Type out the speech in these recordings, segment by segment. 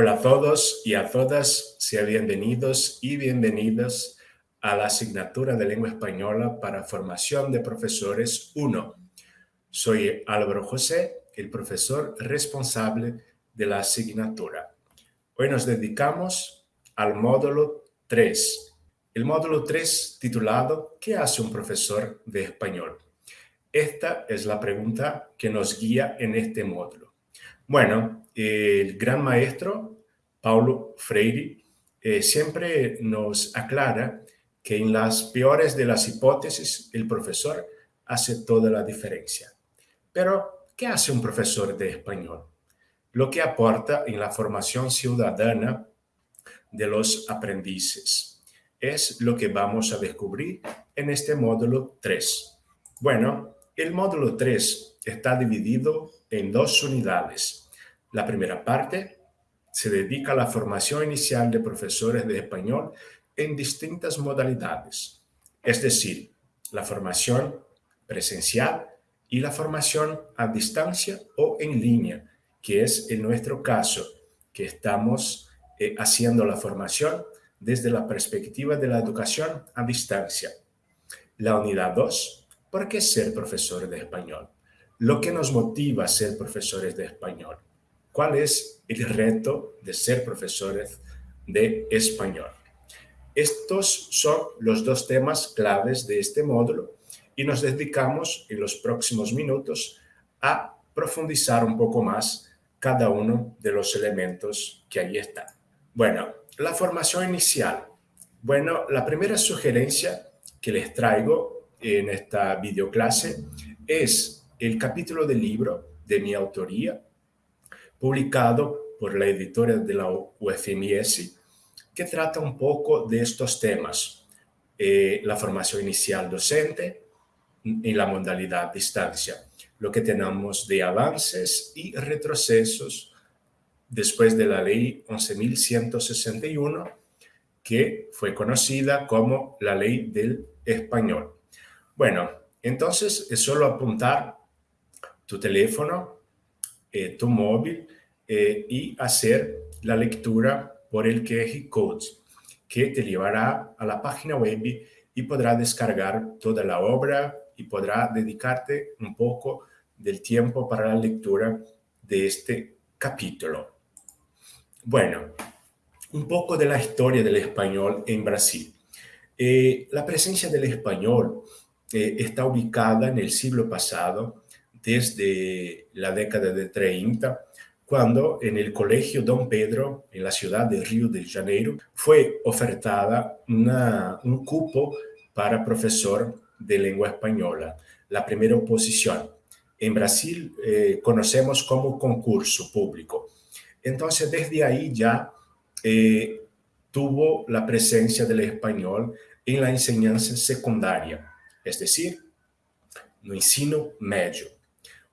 Hola a todos y a todas, sean bienvenidos y bienvenidas a la asignatura de lengua española para formación de profesores 1. Soy Álvaro José, el profesor responsable de la asignatura. Hoy nos dedicamos al módulo 3. El módulo 3 titulado ¿Qué hace un profesor de español? Esta es la pregunta que nos guía en este módulo. Bueno, el gran maestro Paulo Freire eh, siempre nos aclara que en las peores de las hipótesis el profesor hace toda la diferencia. Pero, ¿qué hace un profesor de español? Lo que aporta en la formación ciudadana de los aprendices. Es lo que vamos a descubrir en este módulo 3. Bueno, el módulo 3 está dividido en dos unidades. La primera parte se dedica a la formación inicial de profesores de español en distintas modalidades, es decir, la formación presencial y la formación a distancia o en línea, que es en nuestro caso, que estamos eh, haciendo la formación desde la perspectiva de la educación a distancia. La unidad 2 ¿Por qué ser profesor de español? Lo que nos motiva a ser profesores de español. ¿Cuál es el reto de ser profesores de español? Estos son los dos temas claves de este módulo y nos dedicamos en los próximos minutos a profundizar un poco más cada uno de los elementos que ahí están. Bueno, la formación inicial. Bueno, la primera sugerencia que les traigo en esta videoclase es el capítulo del libro de mi autoría, publicado por la editora de la UFMS, que trata un poco de estos temas. Eh, la formación inicial docente en la modalidad distancia, lo que tenemos de avances y retrocesos después de la ley 11.161, que fue conocida como la ley del español. Bueno, entonces es solo apuntar tu teléfono, eh, tu móvil eh, y hacer la lectura por el QR Code que te llevará a la página web y podrá descargar toda la obra y podrá dedicarte un poco del tiempo para la lectura de este capítulo. Bueno, un poco de la historia del español en Brasil. Eh, la presencia del español eh, está ubicada en el siglo pasado, desde la década de 30, cuando en el Colegio Don Pedro, en la ciudad de Río de Janeiro, fue ofertada un cupo para profesor de lengua española, la primera oposición. En Brasil eh, conocemos como concurso público. Entonces, desde ahí ya eh, tuvo la presencia del español en la enseñanza secundaria es decir, no ensino medio.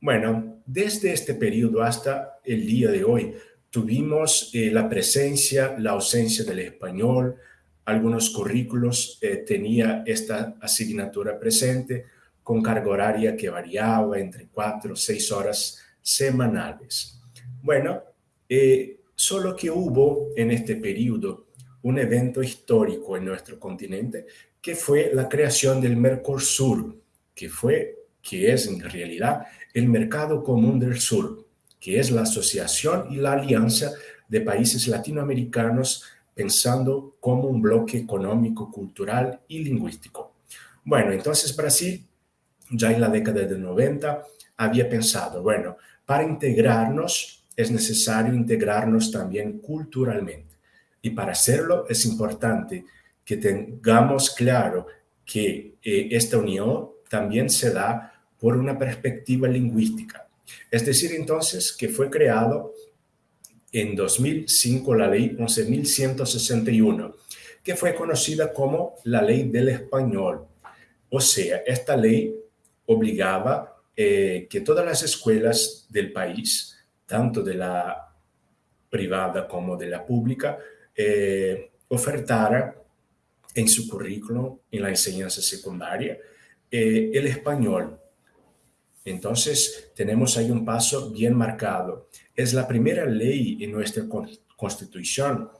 Bueno, desde este periodo hasta el día de hoy, tuvimos eh, la presencia, la ausencia del español, algunos currículos eh, tenía esta asignatura presente con carga horaria que variaba entre cuatro o seis horas semanales. Bueno, eh, solo que hubo en este periodo un evento histórico en nuestro continente que fue la creación del Mercosur, que fue, que es en realidad el Mercado Común del Sur, que es la asociación y la alianza de países latinoamericanos pensando como un bloque económico, cultural y lingüístico. Bueno, entonces Brasil, ya en la década de 90, había pensado, bueno, para integrarnos es necesario integrarnos también culturalmente. Y para hacerlo es importante que tengamos claro que eh, esta unión también se da por una perspectiva lingüística. Es decir, entonces, que fue creado en 2005 la ley 11.161, que fue conocida como la ley del español. O sea, esta ley obligaba eh, que todas las escuelas del país, tanto de la privada como de la pública, eh, ofertara en su currículum, en la enseñanza secundaria, eh, el español. Entonces, tenemos ahí un paso bien marcado. Es la primera ley en nuestra Constitución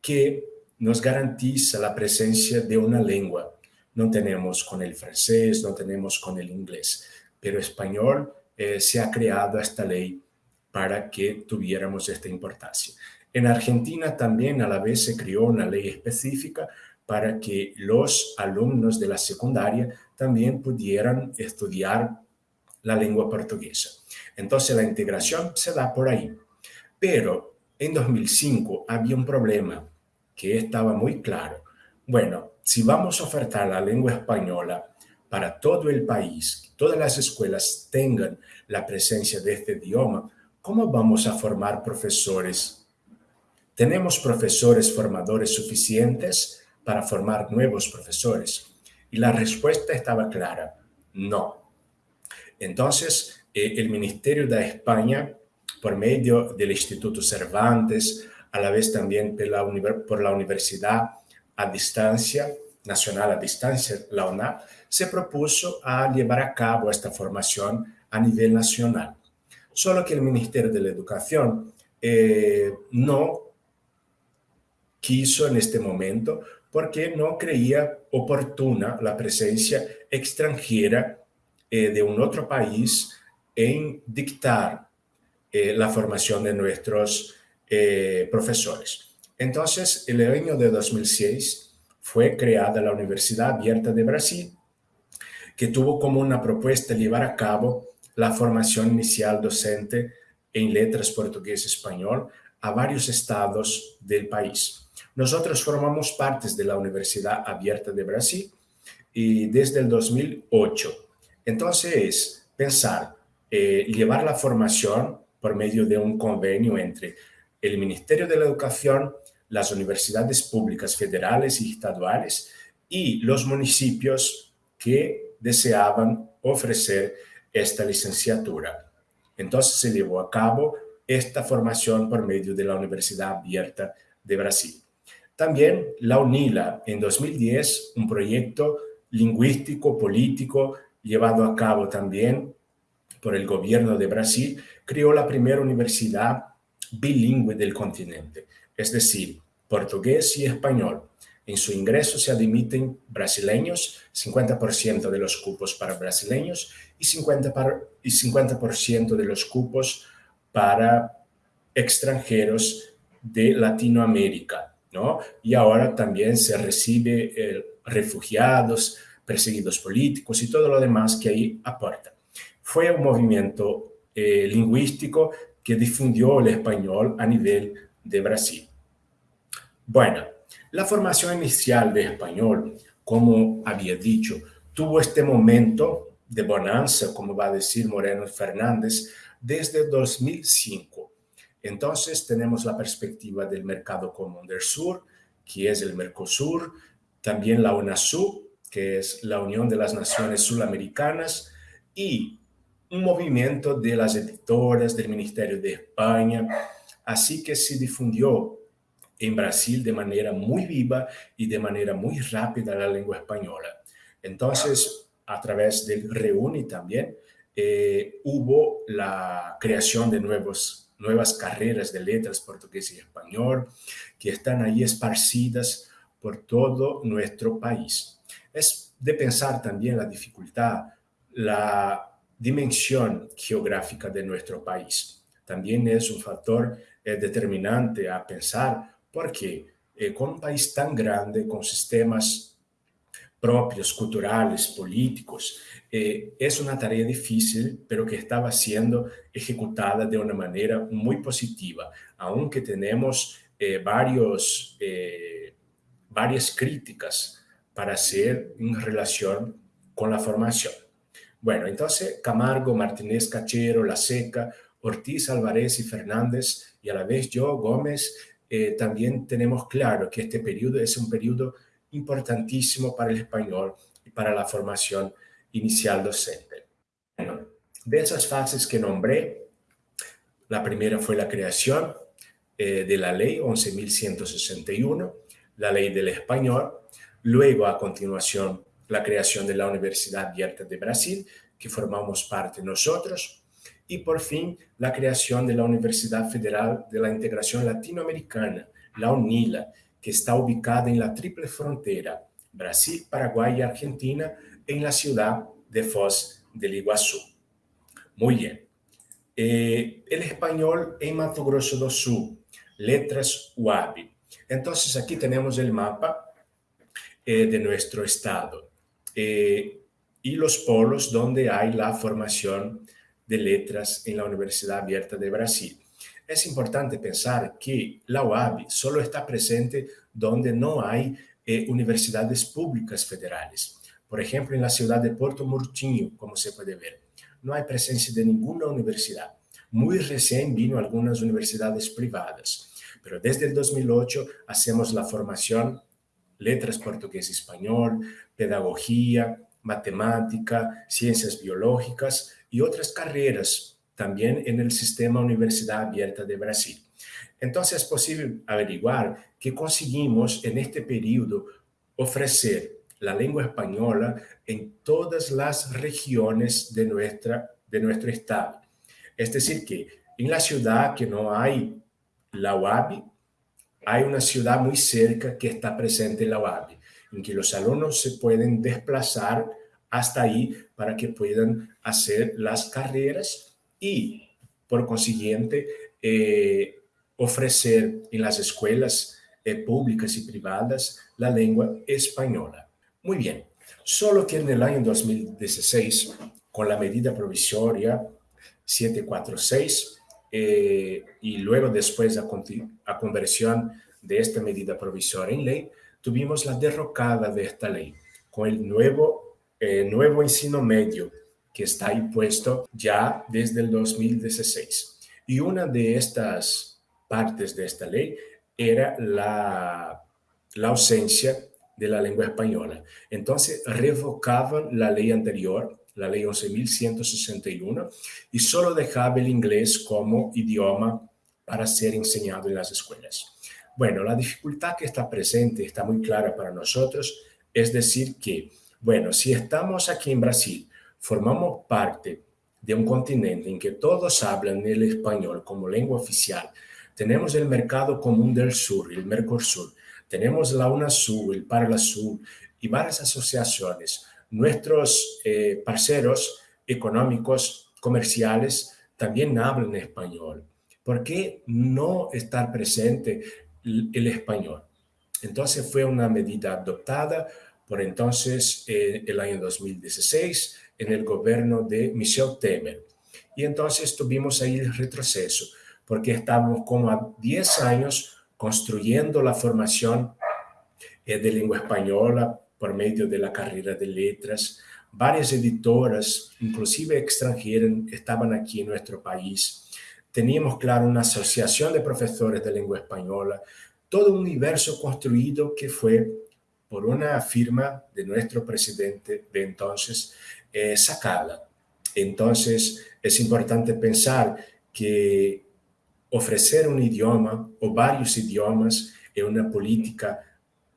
que nos garantiza la presencia de una lengua. No tenemos con el francés, no tenemos con el inglés, pero español eh, se ha creado esta ley para que tuviéramos esta importancia. En Argentina también a la vez se creó una ley específica para que los alumnos de la secundaria también pudieran estudiar la lengua portuguesa. Entonces la integración se da por ahí. Pero en 2005 había un problema que estaba muy claro. Bueno, si vamos a ofertar la lengua española para todo el país, todas las escuelas tengan la presencia de este idioma, ¿cómo vamos a formar profesores? ¿Tenemos profesores formadores suficientes para formar nuevos profesores? Y la respuesta estaba clara, no. Entonces, eh, el Ministerio de España, por medio del Instituto Cervantes, a la vez también por la, Universidad a Distancia, Nacional a Distancia, la UNA, se propuso a llevar a cabo esta formación a nivel nacional. Solo que el Ministerio de la Educación eh, no quiso en este momento porque no creía oportuna la presencia extranjera eh, de un otro país en dictar eh, la formación de nuestros eh, profesores. Entonces, el año de 2006 fue creada la Universidad Abierta de Brasil, que tuvo como una propuesta llevar a cabo la formación inicial docente en letras portugués-español a varios estados del país. Nosotros formamos partes de la Universidad Abierta de Brasil y desde el 2008. Entonces, pensar, eh, llevar la formación por medio de un convenio entre el Ministerio de la Educación, las universidades públicas federales y estaduales y los municipios que deseaban ofrecer esta licenciatura. Entonces se llevó a cabo esta formación por medio de la Universidad Abierta de Brasil. También la UNILA, en 2010, un proyecto lingüístico, político, llevado a cabo también por el gobierno de Brasil, creó la primera universidad bilingüe del continente, es decir, portugués y español. En su ingreso se admiten brasileños, 50% de los cupos para brasileños y 50%, para, y 50 de los cupos para extranjeros de Latinoamérica. ¿no? Y ahora también se recibe eh, refugiados, perseguidos políticos y todo lo demás que ahí aporta. Fue un movimiento eh, lingüístico que difundió el español a nivel de Brasil. Bueno, la formación inicial de español, como había dicho, tuvo este momento de bonanza, como va a decir Moreno Fernández, desde 2005 entonces tenemos la perspectiva del mercado común del sur, que es el Mercosur, también la UNASUR, que es la Unión de las Naciones Sudamericanas, y un movimiento de las editoras del Ministerio de España, así que se difundió en Brasil de manera muy viva y de manera muy rápida la lengua española. Entonces, a través del REUNI también, eh, hubo la creación de nuevos nuevas carreras de letras portugués y español que están ahí esparcidas por todo nuestro país. Es de pensar también la dificultad, la dimensión geográfica de nuestro país. También es un factor eh, determinante a pensar porque eh, con un país tan grande, con sistemas propios, culturales, políticos, eh, es una tarea difícil, pero que estaba siendo ejecutada de una manera muy positiva, aunque tenemos eh, varios, varias críticas para hacer en relación con la formación. Bueno, entonces Camargo, Martínez Cachero, La Seca, Ortiz, Álvarez y Fernández, y a la vez yo, Gómez, también tenemos claro que este periodo es un periodo importantísimo para el español y para la formación inicial docente. de esas fases que nombré, la primera fue la creación eh, de la ley 11.161, la ley del español, luego a continuación la creación de la Universidad Abierta de Brasil, que formamos parte nosotros, y por fin la creación de la Universidad Federal de la Integración Latinoamericana, la UNILA, que está ubicada en la triple frontera Brasil, Paraguay y Argentina, en la ciudad de Foz del Iguazú. Muy bien. Eh, el español en Mato Grosso do Sul, letras UAB. Entonces aquí tenemos el mapa eh, de nuestro estado eh, y los polos donde hay la formación de letras en la Universidad Abierta de Brasil. Es importante pensar que la UAB solo está presente donde no hay eh, universidades públicas federales. Por ejemplo, en la ciudad de Puerto Murtinho, como se puede ver, no hay presencia de ninguna universidad. Muy recién vino algunas universidades privadas, pero desde el 2008 hacemos la formación letras portugués español, pedagogía, matemática, ciencias biológicas y otras carreras también en el sistema Universidad Abierta de Brasil. Entonces es posible averiguar que conseguimos en este periodo ofrecer la lengua española en todas las regiones de, nuestra, de nuestro estado. Es decir, que en la ciudad que no hay la UABI, hay una ciudad muy cerca que está presente la UABI, en que los alumnos se pueden desplazar hasta ahí para que puedan hacer las carreras y, por consiguiente, eh, ofrecer en las escuelas eh, públicas y privadas la lengua española. Muy bien, solo que en el año 2016, con la medida provisoria 746, eh, y luego después a, a conversión de esta medida provisoria en ley, tuvimos la derrocada de esta ley, con el nuevo, eh, nuevo ensino medio que está impuesto ya desde el 2016. Y una de estas partes de esta ley era la, la ausencia de la lengua española. Entonces revocaban la ley anterior, la ley 11.161, y solo dejaba el inglés como idioma para ser enseñado en las escuelas. Bueno, la dificultad que está presente, está muy clara para nosotros, es decir que, bueno, si estamos aquí en Brasil, formamos parte de un continente en que todos hablan el español como lengua oficial, tenemos el Mercado Común del Sur, el Mercosur. Tenemos la UNASUR, el Parlasur y varias asociaciones. Nuestros eh, parceros económicos, comerciales, también hablan español. ¿Por qué no estar presente el español? Entonces fue una medida adoptada por entonces eh, el año 2016 en el gobierno de Michel Temer. Y entonces tuvimos ahí el retroceso porque estábamos como a 10 años construyendo la formación eh, de lengua española por medio de la carrera de letras. Varias editoras, inclusive extranjeras, estaban aquí en nuestro país. Teníamos, claro, una asociación de profesores de lengua española, todo un universo construido que fue por una firma de nuestro presidente de entonces, eh, sacada. Entonces, es importante pensar que ofrecer un idioma o varios idiomas en una política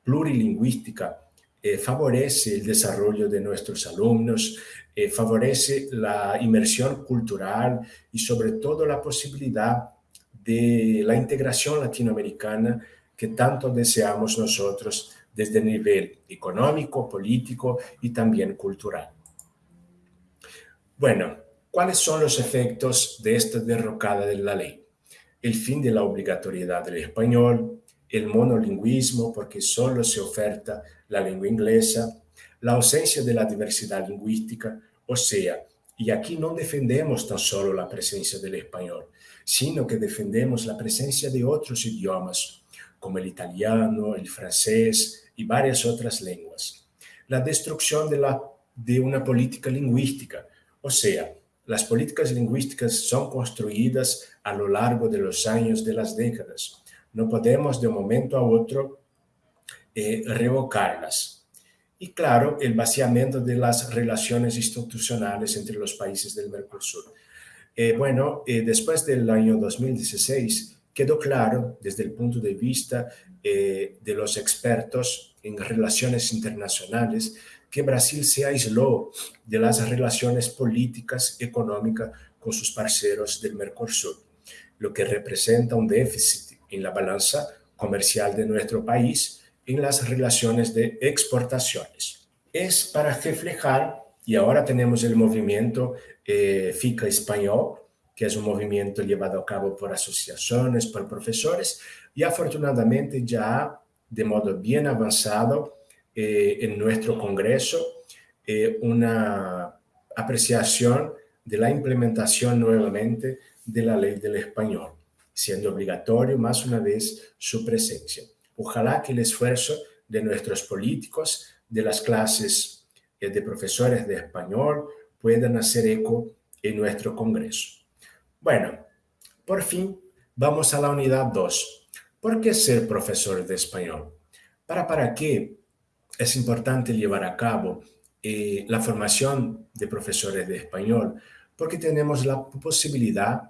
plurilingüística eh, favorece el desarrollo de nuestros alumnos, eh, favorece la inmersión cultural y sobre todo la posibilidad de la integración latinoamericana que tanto deseamos nosotros desde el nivel económico, político y también cultural. Bueno, ¿cuáles son los efectos de esta derrocada de la ley? el fin de la obligatoriedad del español, el monolingüismo porque solo se oferta la lengua inglesa, la ausencia de la diversidad lingüística, o sea, y aquí no defendemos tan solo la presencia del español, sino que defendemos la presencia de otros idiomas, como el italiano, el francés y varias otras lenguas. La destrucción de, la, de una política lingüística, o sea, las políticas lingüísticas son construidas a lo largo de los años, de las décadas. No podemos de un momento a otro eh, revocarlas. Y claro, el vaciamiento de las relaciones institucionales entre los países del Mercosur. Eh, bueno, eh, después del año 2016 quedó claro desde el punto de vista de los expertos en relaciones internacionales que Brasil se aisló de las relaciones políticas, económicas con sus parceros del Mercosur, lo que representa un déficit en la balanza comercial de nuestro país en las relaciones de exportaciones. Es para reflejar, y ahora tenemos el movimiento eh, FICA español, que es un movimiento llevado a cabo por asociaciones, por profesores, y afortunadamente ya de modo bien avanzado eh, en nuestro Congreso eh, una apreciación de la implementación nuevamente de la ley del español, siendo obligatorio más una vez su presencia. Ojalá que el esfuerzo de nuestros políticos, de las clases eh, de profesores de español, puedan hacer eco en nuestro Congreso. Bueno, por fin vamos a la unidad 2. ¿Por qué ser profesor de español? ¿Para, para qué es importante llevar a cabo eh, la formación de profesores de español? Porque tenemos la posibilidad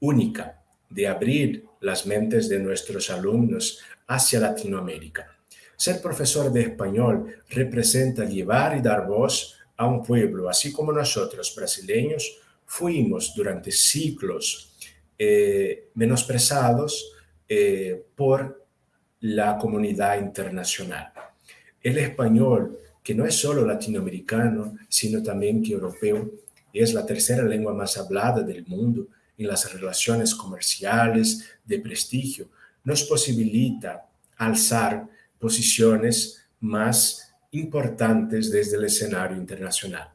única de abrir las mentes de nuestros alumnos hacia Latinoamérica. Ser profesor de español representa llevar y dar voz a un pueblo, así como nosotros, brasileños, fuimos durante siglos eh, menosprezados eh, por la comunidad internacional. El español, que no es solo latinoamericano, sino también que europeo, es la tercera lengua más hablada del mundo en las relaciones comerciales de prestigio, nos posibilita alzar posiciones más importantes desde el escenario internacional.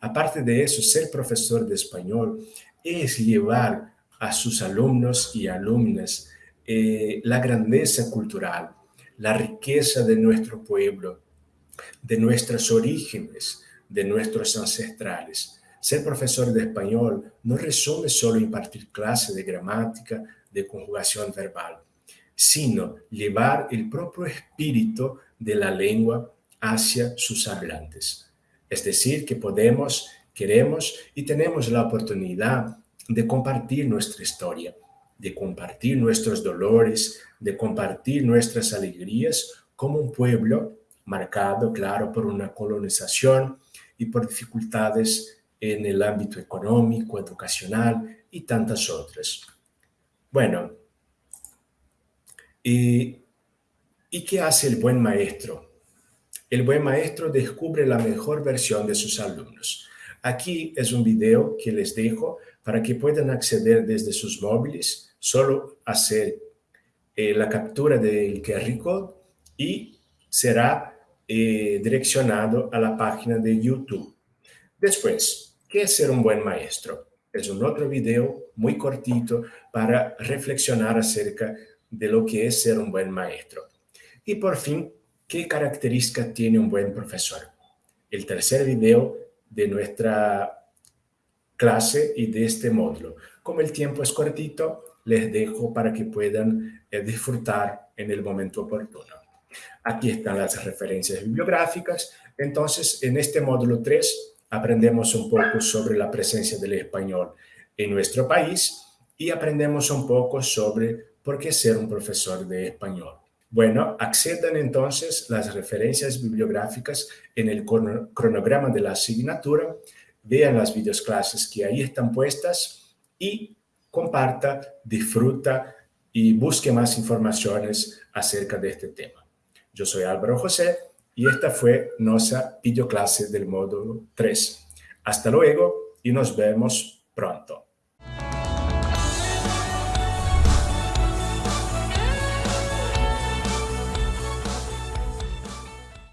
Aparte de eso, ser profesor de español es llevar a sus alumnos y alumnas eh, la grandeza cultural, la riqueza de nuestro pueblo, de nuestros orígenes, de nuestros ancestrales. Ser profesor de español no resume solo impartir clase de gramática, de conjugación verbal, sino llevar el propio espíritu de la lengua hacia sus hablantes. Es decir, que podemos, queremos y tenemos la oportunidad de compartir nuestra historia, de compartir nuestros dolores, de compartir nuestras alegrías como un pueblo marcado, claro, por una colonización y por dificultades en el ámbito económico, educacional y tantas otras. Bueno, ¿y, ¿y qué hace el buen maestro? El buen maestro descubre la mejor versión de sus alumnos. Aquí es un video que les dejo para que puedan acceder desde sus móviles, solo hacer eh, la captura del QR code y será eh, direccionado a la página de YouTube. Después, ¿qué es ser un buen maestro? Es un otro video muy cortito para reflexionar acerca de lo que es ser un buen maestro. Y por fin, ¿Qué características tiene un buen profesor? El tercer video de nuestra clase y de este módulo. Como el tiempo es cortito, les dejo para que puedan eh, disfrutar en el momento oportuno. Aquí están las referencias bibliográficas. Entonces, en este módulo 3 aprendemos un poco sobre la presencia del español en nuestro país y aprendemos un poco sobre por qué ser un profesor de español. Bueno, accedan entonces las referencias bibliográficas en el cronograma de la asignatura, vean las videoclases que ahí están puestas y comparta, disfruta y busque más informaciones acerca de este tema. Yo soy Álvaro José y esta fue nuestra videoclase del módulo 3. Hasta luego y nos vemos pronto.